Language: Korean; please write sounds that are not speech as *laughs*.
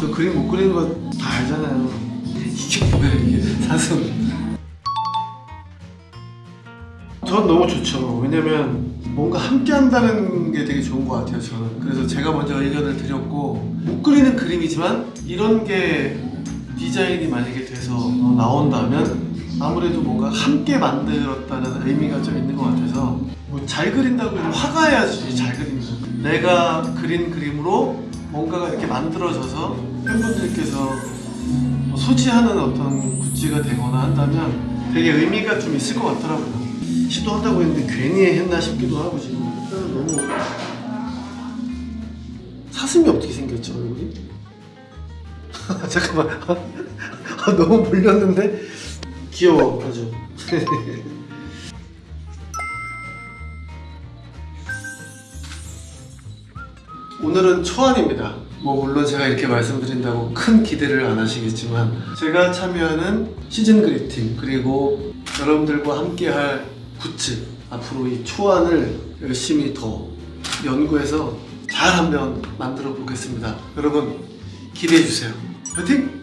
저 그림 못 그리는 거 다 알잖아요. 이게 뭐야 이게 사슴. 전 너무 좋죠. 왜냐면 뭔가 함께 한다는 게 되게 좋은 것 같아요. 저는. 그래서 제가 먼저 의견을 드렸고 못 그리는 그림이지만 이런 게 디자인이 만약에 돼서 나온다면 아무래도 뭔가 함께 만들었다는 의미가 좀 있는 것 같아서 뭐 잘 그린다고 해도 화가야지 잘 그리면 내가 그린 그림으로 뭔가가 이렇게 만들어져서 팬분들께서 뭐 소지하는 어떤 굿즈가 되거나 한다면 되게 의미가 좀 있을 것 같더라고요. 시도한다고 했는데 괜히 했나 싶기도 하고 지금. 너무 사슴이 어떻게 생겼죠 얼굴이? *laughs* 잠깐만. *laughs* 아, 너무 몰렸는데 귀여워 아주 *laughs* 오늘은 초안입니다. 뭐 물론 제가 이렇게 말씀드린다고 큰 기대를 안 하시겠지만 제가 참여하는 시즌 그리팅 그리고 여러분들과 함께 할 굿즈 앞으로 이 초안을 열심히 더 연구해서 잘 한번 만들어 보겠습니다. 여러분 기대해 주세요. 파이팅!